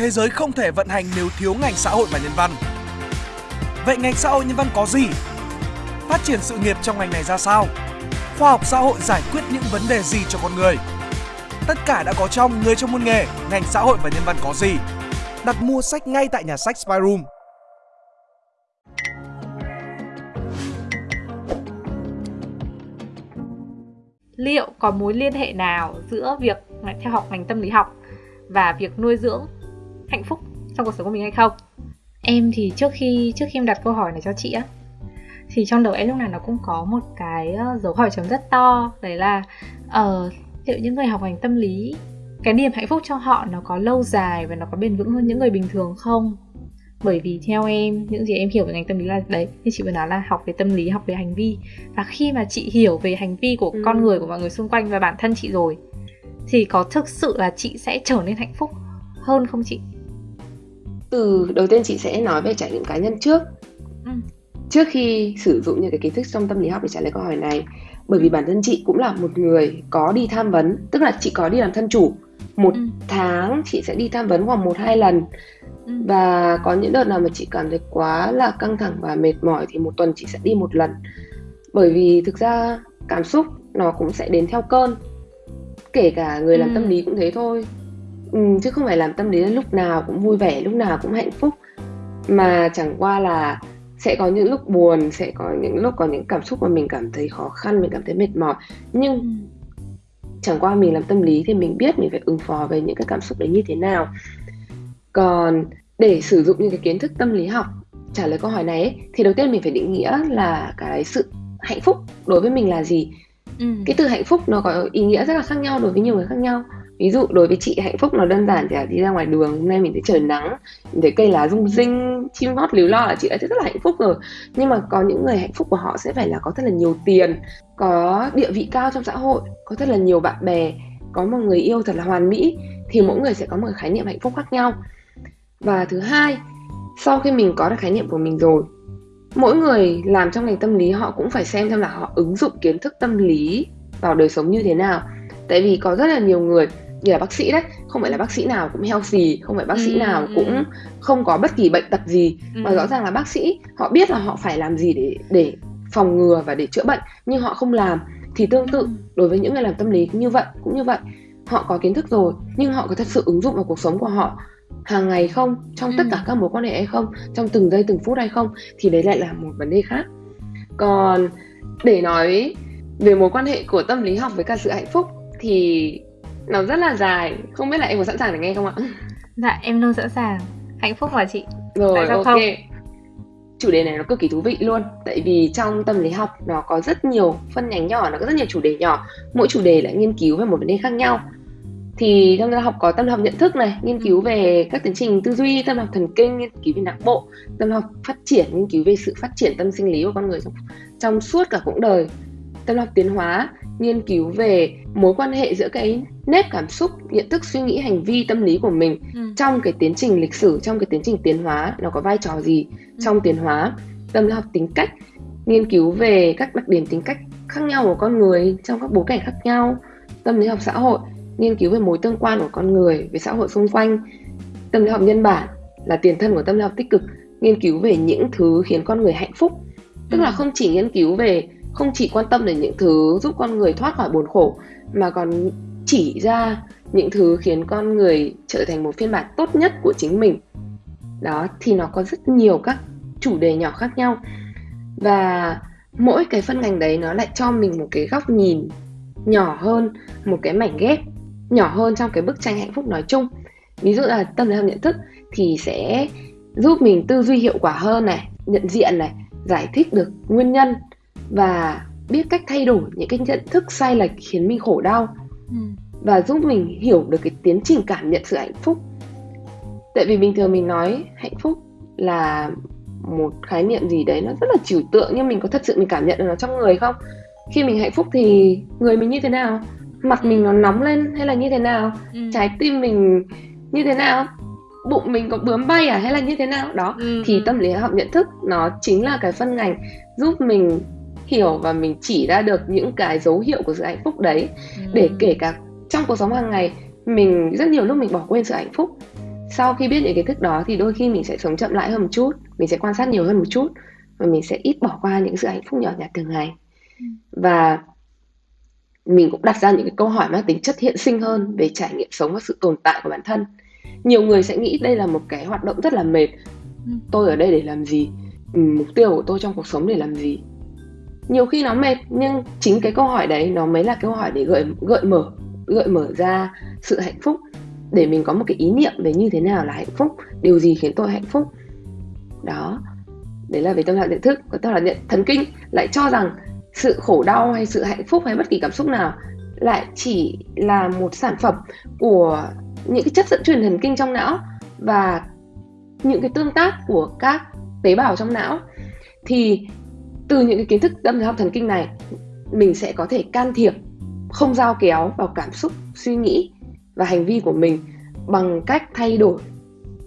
thế giới không thể vận hành nếu thiếu ngành xã hội và nhân văn. Vậy ngành xã hội nhân văn có gì? Phát triển sự nghiệp trong ngành này ra sao? Khoa học xã hội giải quyết những vấn đề gì cho con người? Tất cả đã có trong Người trong môn nghề, ngành xã hội và nhân văn có gì? Đặt mua sách ngay tại nhà sách Spyroom. liệu có mối liên hệ nào giữa việc theo học ngành tâm lý học và việc nuôi dưỡng hạnh phúc trong cuộc sống của mình hay không? Em thì trước khi trước khi em đặt câu hỏi này cho chị á thì trong đầu em lúc nào nó cũng có một cái ờ, dấu hỏi chấm rất to. Đấy là ở uh, liệu những người học ngành tâm lý cái niềm hạnh phúc cho họ nó có lâu dài và nó có bền vững hơn những người bình thường không? Bởi vì theo em những gì em hiểu về ngành tâm lý là đấy như chị vừa nói là học về tâm lý học về hành vi. Và khi mà chị hiểu về hành vi của ừ. con người của mọi người xung quanh và bản thân chị rồi thì có thực sự là chị sẽ trở nên hạnh phúc hơn không chị từ đầu tiên chị sẽ nói về trải nghiệm cá nhân trước ừ. trước khi sử dụng những cái kiến thức trong tâm lý học để trả lời câu hỏi này bởi vì bản thân chị cũng là một người có đi tham vấn tức là chị có đi làm thân chủ một ừ. tháng chị sẽ đi tham vấn khoảng một hai lần ừ. và có những đợt nào mà chị cảm thấy quá là căng thẳng và mệt mỏi thì một tuần chị sẽ đi một lần bởi vì thực ra cảm xúc nó cũng sẽ đến theo cơn kể cả người làm ừ. tâm lý cũng thế thôi ừ, chứ không phải làm tâm lý là lúc nào cũng vui vẻ lúc nào cũng hạnh phúc. Mà chẳng qua là sẽ có những lúc buồn sẽ có những lúc có những cảm xúc mà mình cảm thấy khó khăn mình cảm thấy mệt mỏi. Nhưng ừ. chẳng qua mình làm tâm lý thì mình biết mình phải ứng phó với những cái cảm xúc đấy như thế nào. Còn để sử dụng những cái kiến thức tâm lý học trả lời câu hỏi này ấy, thì đầu tiên mình phải định nghĩa là cái sự hạnh phúc đối với mình là gì? Ừ. cái từ hạnh phúc nó có ý nghĩa rất là khác nhau đối với nhiều người khác nhau ví dụ đối với chị, hạnh phúc nó đơn giản thì là đi ra ngoài đường, hôm nay mình thấy trời nắng, mình thấy cây lá rung rinh, chim hót líu lo là chị đã thấy rất là hạnh phúc rồi. Nhưng mà có những người hạnh phúc của họ sẽ phải là có thật là nhiều tiền, có địa vị cao trong xã hội, có thật là nhiều bạn bè, có một người yêu thật là hoàn mỹ, thì mỗi người sẽ có một khái niệm hạnh phúc khác nhau. Và thứ hai, sau khi mình có được khái niệm của mình rồi, mỗi người làm trong ngành tâm lý họ cũng phải xem xem là họ ứng dụng kiến thức tâm lý vào đời sống như thế nào. Tại vì có rất là nhiều người như là bác sĩ đấy không phải là bác sĩ nào cũng healthy không phải bác sĩ ừ, nào ừ. cũng không có bất kỳ bệnh tật gì ừ. mà rõ ràng là bác sĩ họ biết là họ phải làm gì để để phòng ngừa và để chữa bệnh nhưng họ không làm thì tương tự ừ. đối với những người làm tâm lý cũng như vậy cũng như vậy họ có kiến thức rồi nhưng họ có thật sự ứng dụng vào cuộc sống của họ hàng ngày không trong ừ. tất cả các mối quan hệ hay không trong từng giây từng phút hay không thì đấy lại là một vấn đề khác còn để nói về mối quan hệ của tâm lý học với cả sự hạnh phúc thì nó rất là dài. Không biết là em có sẵn sàng để nghe không ạ? Dạ em luôn sẵn sàng. Hạnh phúc mà chị. Rồi ok. không? chủ đề này nó cực kỳ thú vị luôn. Tại vì trong tâm lý học nó có rất nhiều phân nhánh nhỏ nó có rất nhiều chủ đề nhỏ. Mỗi chủ đề lại nghiên cứu về một vấn đề khác nhau. Thì tâm lý học có tâm lý học nhận thức này nghiên cứu về các tiến trình tư duy tâm lý học thần kinh nghiên cứu về não bộ tâm lý học phát triển nghiên cứu về sự phát triển tâm sinh lý của con người trong, trong suốt cả quãng đời tâm lý học tiến hóa nghiên cứu về mối quan hệ giữa cái nếp cảm xúc nhận thức suy nghĩ hành vi tâm lý của mình ừ. trong cái tiến trình lịch sử trong cái tiến trình tiến hóa nó có vai trò gì ừ. trong tiến hóa tâm lý học tính cách nghiên cứu về các đặc điểm tính cách khác nhau của con người trong các bối cảnh khác nhau tâm lý học xã hội nghiên cứu về mối tương quan của con người với xã hội xung quanh tâm lý học nhân bản là tiền thân của tâm lý học tích cực nghiên cứu về những thứ khiến con người hạnh phúc tức là ừ. không chỉ nghiên cứu về không chỉ quan tâm đến những thứ giúp con người thoát khỏi buồn khổ, mà còn chỉ ra những thứ khiến con người trở thành một phiên bản tốt nhất của chính mình. Đó, thì nó có rất nhiều các chủ đề nhỏ khác nhau. Và mỗi cái phân ngành đấy nó lại cho mình một cái góc nhìn nhỏ hơn, một cái mảnh ghép nhỏ hơn trong cái bức tranh hạnh phúc nói chung. Ví dụ là tâm lý học nhận thức thì sẽ giúp mình tư duy hiệu quả hơn này, nhận diện này, giải thích được nguyên nhân và biết cách thay đổi những cái nhận thức sai lệch khiến mình khổ đau ừ. và giúp mình hiểu được cái tiến trình cảm nhận sự hạnh phúc tại vì bình thường mình nói hạnh phúc là một khái niệm gì đấy nó rất là trừu tượng nhưng mình có thật sự mình cảm nhận được nó trong người không khi mình hạnh phúc thì người mình như thế nào mặt mình nó nóng lên hay là như thế nào ừ. trái tim mình như thế nào bụng mình có bướm bay à hay là như thế nào đó ừ. thì ừ. tâm lý học nhận thức nó chính là cái phân ngành giúp mình hiểu và mình chỉ ra được những cái dấu hiệu của sự hạnh phúc đấy. Ừ. để kể cả trong cuộc sống hàng ngày mình rất nhiều lúc mình bỏ quên sự hạnh phúc. Sau khi biết những kiến thức đó thì đôi khi mình sẽ sống chậm lại hơn một chút mình sẽ quan sát nhiều hơn một chút và mình sẽ ít bỏ qua những sự hạnh phúc nhỏ nhặt thường ngày. Ừ. và mình cũng đặt ra những cái câu hỏi mang tính chất hiện sinh hơn về trải nghiệm sống và sự tồn tại của bản thân. Nhiều người sẽ nghĩ đây là một cái hoạt động rất là mệt. Ừ. tôi ở đây để làm gì? Mục tiêu của tôi trong cuộc sống để làm gì nhiều khi nó mệt, nhưng chính cái câu hỏi đấy nó mới là câu hỏi để gợi gợi mở gợi mở ra sự hạnh phúc. Để mình có một cái ý niệm về như thế nào là hạnh phúc, điều gì khiến tôi hạnh phúc. Đó, đấy là về tâm trạng nhận thức. Còn tâm trạng nhận, thần kinh lại cho rằng sự khổ đau hay sự hạnh phúc hay bất kỳ cảm xúc nào lại chỉ là một sản phẩm của những cái chất dẫn truyền thần kinh trong não và những cái tương tác của các tế bào trong não. Thì từ những cái kiến thức tâm lý học thần kinh này mình sẽ có thể can thiệp không giao kéo vào cảm xúc suy nghĩ và hành vi của mình bằng cách thay đổi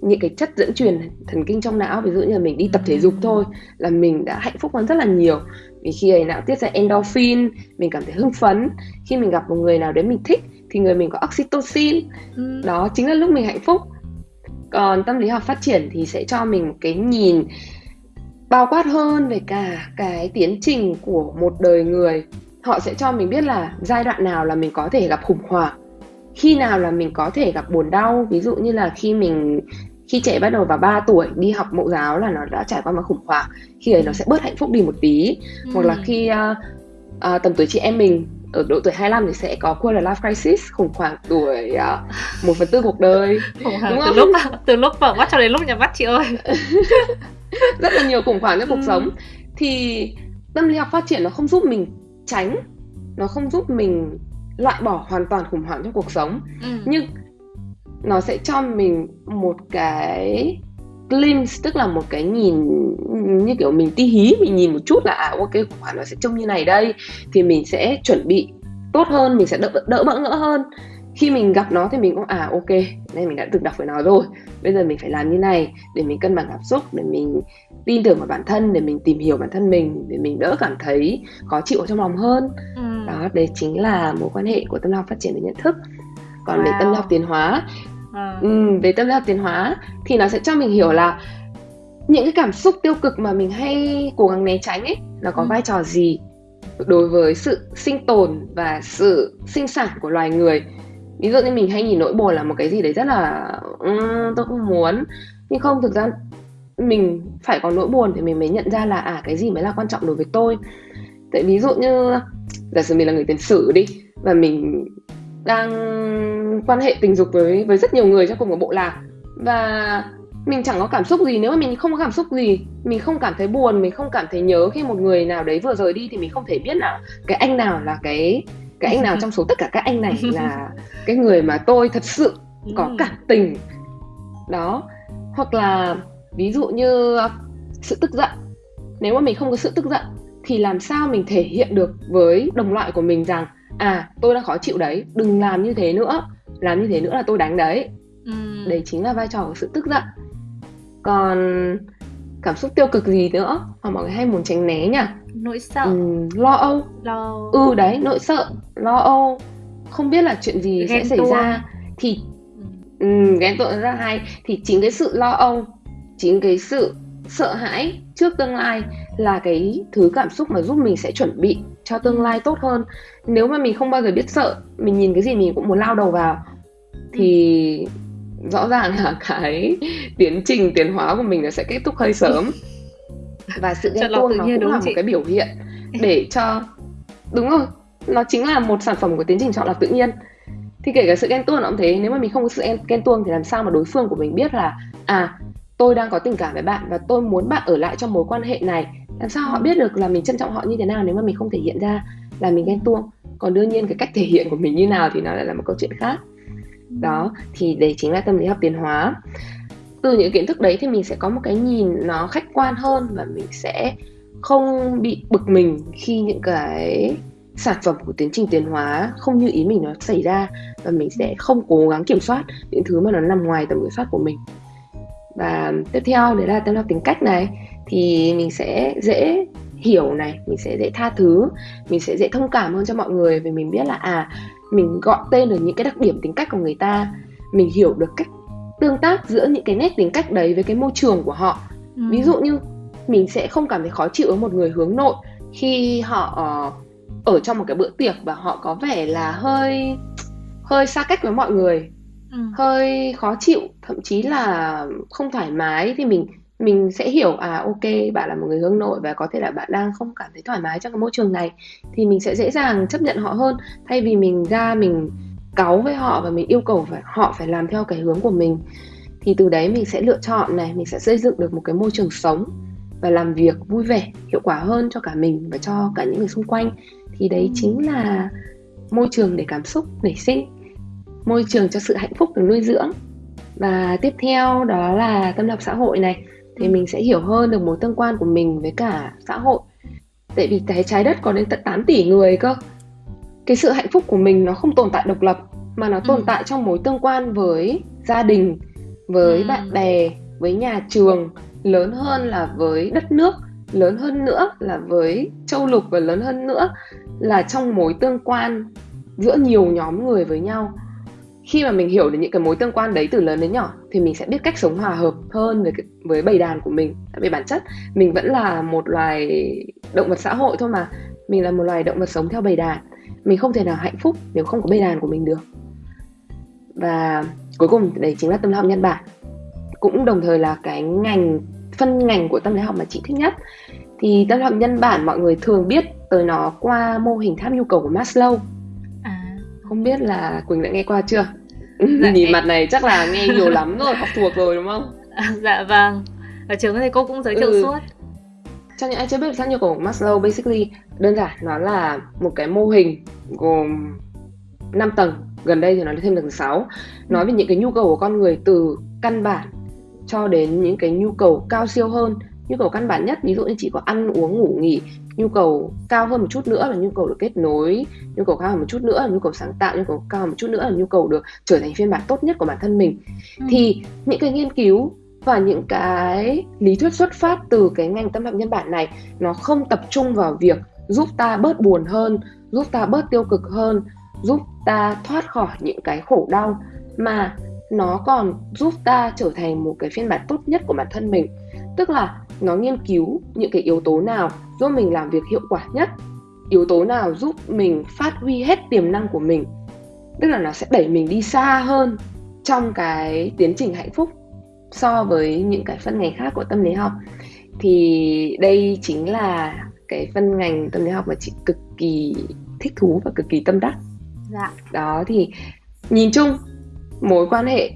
những cái chất dẫn truyền thần kinh trong não. Ví dụ như là mình đi tập thể dục thôi là mình đã hạnh phúc hơn rất là nhiều. Vì khi ấy não tiết ra endorphin mình cảm thấy hưng phấn. Khi mình gặp một người nào đấy mình thích thì người mình có oxytocin. Ừ. đó chính là lúc mình hạnh phúc. Còn tâm lý học phát triển thì sẽ cho mình cái nhìn bao quát hơn về cả cái tiến trình của một đời người. Họ sẽ cho mình biết là giai đoạn nào là mình có thể gặp khủng hoảng khi nào là mình có thể gặp buồn đau. Ví dụ như là khi mình khi trẻ bắt đầu vào 3 tuổi đi học mẫu giáo là nó đã trải qua một khủng hoảng khi ấy nó sẽ bớt hạnh phúc đi một tí. Ừ. hoặc là khi uh, uh, tầm tuổi chị em mình ở độ tuổi 25 thì sẽ có quarter life crisis khủng hoảng tuổi uh, một phần tư cuộc đời khủng hoảng từ lúc từ lúc vợ bắt cho đến lúc nhà bắt chị ơi rất là nhiều khủng hoảng trong cuộc ừ. sống thì tâm lý học phát triển nó không giúp mình tránh nó không giúp mình loại bỏ hoàn toàn khủng hoảng trong cuộc sống ừ. nhưng nó sẽ cho mình một cái glimpse tức là một cái nhìn như kiểu mình ti hí mình nhìn một chút là à ok khủng hoảng nó sẽ trông như này đây thì mình sẽ chuẩn bị tốt hơn mình sẽ đỡ đỡ bỡ ngỡ hơn khi mình gặp nó thì mình cũng à ok đây mình đã từng đọc về nó rồi bây giờ mình phải làm như này để mình cân bằng cảm xúc để mình tin tưởng vào bản thân để mình tìm hiểu bản thân mình để mình đỡ cảm thấy khó chịu ở trong lòng hơn ừ. đó đấy chính là mối quan hệ của tâm lý học phát triển về nhận thức còn wow. về tâm lý học tiến hóa à. ừ, về tâm lý học tiến hóa thì nó sẽ cho mình hiểu là những cái cảm xúc tiêu cực mà mình hay cố gắng né tránh ấy nó có ừ. vai trò gì đối với sự sinh tồn và sự sinh sản của loài người ví dụ như mình hay nhìn nỗi buồn là một cái gì đấy rất là um, tôi không muốn. Nhưng không thực ra mình phải có nỗi buồn thì mình mới nhận ra là à cái gì mới là quan trọng đối với tôi. Tại ví dụ như giả sử mình là người tiền sử đi và mình đang quan hệ tình dục với với rất nhiều người trong cùng một bộ lạc và mình chẳng có cảm xúc gì. Nếu mà mình không có cảm xúc gì mình không cảm thấy buồn mình không cảm thấy nhớ khi một người nào đấy vừa rời đi thì mình không thể biết là cái anh nào là cái cái anh nào trong số tất cả các anh này là cái người mà tôi thật sự có ừ. cảm tình. Đó. Hoặc là ví dụ như sự tức giận. Nếu mà mình không có sự tức giận thì làm sao mình thể hiện được với đồng loại của mình rằng à tôi đang khó chịu đấy đừng làm như thế nữa. Làm như thế nữa là tôi đánh đấy. Ừ. đấy chính là vai trò của sự tức giận. Còn cảm xúc tiêu cực gì nữa. Mà mọi người hay muốn tránh né nhỉ. Nỗi sợ. Ừ, lo âu. Lo. Ừ đấy nỗi sợ lo âu. Không biết là chuyện gì ghen sẽ xảy ra. Thì ừ. um, ghen tuông rất hay. Thì chính cái sự lo âu chính cái sự sợ hãi trước tương lai là cái thứ cảm xúc mà giúp mình sẽ chuẩn bị cho tương lai tốt hơn. Nếu mà mình không bao giờ biết sợ mình nhìn cái gì mình cũng muốn lao đầu vào. Thì rõ ràng là cái tiến trình tiến hóa của mình nó sẽ kết thúc hơi sớm. Và sự ghen tuông nó cũng là một cái biểu hiện để cho đúng rồi nó chính là một sản phẩm của tiến trình chọn lọc tự nhiên. Thì kể cả sự ghen tuông nó cũng thế nếu mà mình không có sự ghen tuông thì làm sao mà đối phương của mình biết là à tôi đang có tình cảm với bạn và tôi muốn bạn ở lại trong mối quan hệ này. Làm sao họ biết được là mình trân trọng họ như thế nào nếu mà mình không thể hiện ra là mình ghen tuông? Còn đương nhiên cái cách thể hiện của mình như nào thì nó lại là một câu chuyện khác đó thì đấy chính là tâm lý học tiến hóa. Từ những kiến thức đấy thì mình sẽ có một cái nhìn nó khách quan hơn và mình sẽ không bị bực mình khi những cái sản phẩm của tiến trình tiến hóa không như ý mình nó xảy ra và mình sẽ không cố gắng kiểm soát những thứ mà nó nằm ngoài tầm kiểm soát của mình. Và tiếp theo đấy là tâm lý học tính cách này. Thì mình sẽ dễ hiểu này mình sẽ dễ tha thứ mình sẽ dễ thông cảm hơn cho mọi người vì mình biết là à mình gọi tên được những cái đặc điểm tính cách của người ta mình hiểu được cách tương tác giữa những cái nét tính cách đấy với cái môi trường của họ ừ. ví dụ như mình sẽ không cảm thấy khó chịu với một người hướng nội khi họ uh, ở trong một cái bữa tiệc và họ có vẻ là hơi hơi xa cách với mọi người ừ. hơi khó chịu thậm chí là không thoải mái thì mình mình sẽ hiểu à ok, bạn là một người hướng nội và có thể là bạn đang không cảm thấy thoải mái trong cái môi trường này, thì mình sẽ dễ dàng chấp nhận họ hơn. Thay vì mình ra mình cáu với họ và mình yêu cầu phải, họ phải làm theo cái hướng của mình, thì từ đấy mình sẽ lựa chọn này, mình sẽ xây dựng được một cái môi trường sống và làm việc vui vẻ, hiệu quả hơn cho cả mình và cho cả những người xung quanh. Thì đấy chính là môi trường để cảm xúc, nảy sinh, môi trường cho sự hạnh phúc được nuôi dưỡng. Và tiếp theo đó là tâm lập xã hội này thì mình sẽ hiểu hơn được mối tương quan của mình với cả xã hội tại vì cái trái đất có đến tận 8 tỷ người cơ cái sự hạnh phúc của mình nó không tồn tại độc lập mà nó tồn ừ. tại trong mối tương quan với gia đình với ừ. bạn bè với nhà trường lớn hơn là với đất nước lớn hơn nữa là với châu lục và lớn hơn nữa là trong mối tương quan giữa nhiều nhóm người với nhau khi mà mình hiểu được những cái mối tương quan đấy từ lớn đến nhỏ, thì mình sẽ biết cách sống hòa hợp hơn với với bầy đàn của mình. Tại vì bản chất, mình vẫn là một loài động vật xã hội thôi mà. Mình là một loài động vật sống theo bầy đàn. Mình không thể nào hạnh phúc nếu không có bầy đàn của mình được. Và cuối cùng, đấy chính là tâm lý học nhân bản. Cũng đồng thời là cái ngành, phân ngành của tâm lý học mà chị thích nhất. Thì tâm lý học nhân bản mọi người thường biết tới nó qua mô hình tháp nhu cầu của Maslow không biết là Quỳnh đã nghe qua chưa? Dạ, nhìn em... mặt này chắc là nghe nhiều lắm rồi học thuộc rồi đúng không? Dạ vâng. Ở trường thì cô cũng giới thiệu ừ. suốt. Cho những ai chưa biết tháp nhu cầu của Maslow basically đơn giản nó là một cái mô hình gồm 5 tầng. Gần đây thì nó thêm được 6 nói về những cái nhu cầu của con người từ căn bản cho đến những cái nhu cầu cao siêu hơn nhu cầu căn bản nhất ví dụ như chỉ có ăn uống ngủ nghỉ nhu cầu cao hơn một chút nữa là nhu cầu được kết nối nhu cầu cao hơn một chút nữa là nhu cầu sáng tạo nhu cầu cao hơn một chút nữa là nhu cầu được trở thành phiên bản tốt nhất của bản thân mình ừ. thì những cái nghiên cứu và những cái lý thuyết xuất phát từ cái ngành tâm học nhân bản này nó không tập trung vào việc giúp ta bớt buồn hơn giúp ta bớt tiêu cực hơn giúp ta thoát khỏi những cái khổ đau mà nó còn giúp ta trở thành một cái phiên bản tốt nhất của bản thân mình tức là nó nghiên cứu những cái yếu tố nào giúp mình làm việc hiệu quả nhất yếu tố nào giúp mình phát huy hết tiềm năng của mình tức là nó sẽ đẩy mình đi xa hơn trong cái tiến trình hạnh phúc so với những cái phân ngành khác của tâm lý học thì đây chính là cái phân ngành tâm lý học mà chị cực kỳ thích thú và cực kỳ tâm đắc dạ. đó thì nhìn chung mối quan hệ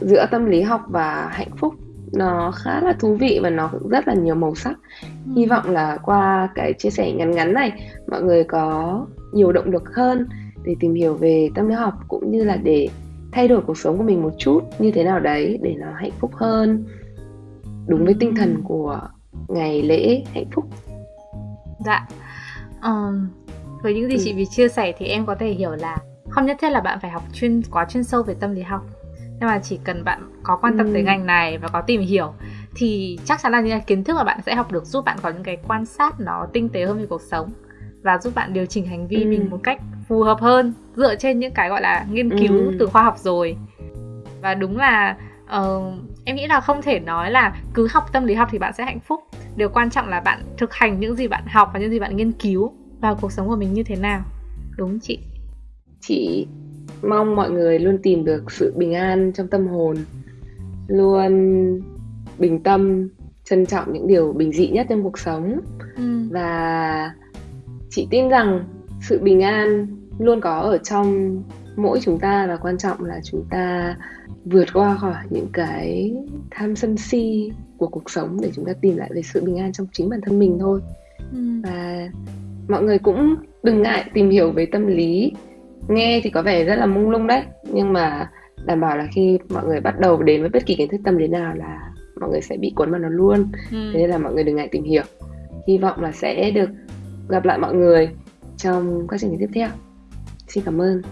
giữa tâm lý học và hạnh phúc nó khá là thú vị và nó cũng rất là nhiều màu sắc. Ừ. hy vọng là qua cái chia sẻ ngắn ngắn này mọi người có nhiều động lực hơn để tìm hiểu về tâm lý học cũng như là để thay đổi cuộc sống của mình một chút như thế nào đấy để nó hạnh phúc hơn đúng với tinh thần của ngày lễ hạnh phúc. Dạ. Um, với những gì ừ. chị vì chia sẻ thì em có thể hiểu là không nhất thiết là bạn phải học chuyên quá chuyên sâu về tâm lý học nhưng mà chỉ cần bạn có quan tâm ừ. tới ngành này và có tìm hiểu thì chắc chắn là những kiến thức mà bạn sẽ học được giúp bạn có những cái quan sát nó tinh tế hơn về cuộc sống và giúp bạn điều chỉnh hành vi ừ. mình một cách phù hợp hơn dựa trên những cái gọi là nghiên cứu ừ. từ khoa học rồi và đúng là uh, em nghĩ là không thể nói là cứ học tâm lý học thì bạn sẽ hạnh phúc điều quan trọng là bạn thực hành những gì bạn học và những gì bạn nghiên cứu vào cuộc sống của mình như thế nào đúng chị chị mong mọi người luôn tìm được sự bình an trong tâm hồn luôn bình tâm trân trọng những điều bình dị nhất trong cuộc sống ừ. và chị tin rằng sự bình an luôn có ở trong mỗi chúng ta và quan trọng là chúng ta vượt qua khỏi những cái tham sân si của cuộc sống để chúng ta tìm lại về sự bình an trong chính bản thân mình thôi ừ. và mọi người cũng đừng ngại tìm hiểu về tâm lý nghe thì có vẻ rất là mông lung đấy. Nhưng mà đảm bảo là khi mọi người bắt đầu đến với bất kỳ kiến thức tâm lý nào là mọi người sẽ bị cuốn vào nó luôn. Ừ. thế nên là mọi người đừng ngại tìm hiểu. Hy vọng là sẽ được gặp lại mọi người trong các chương trình tiếp theo. Xin cảm ơn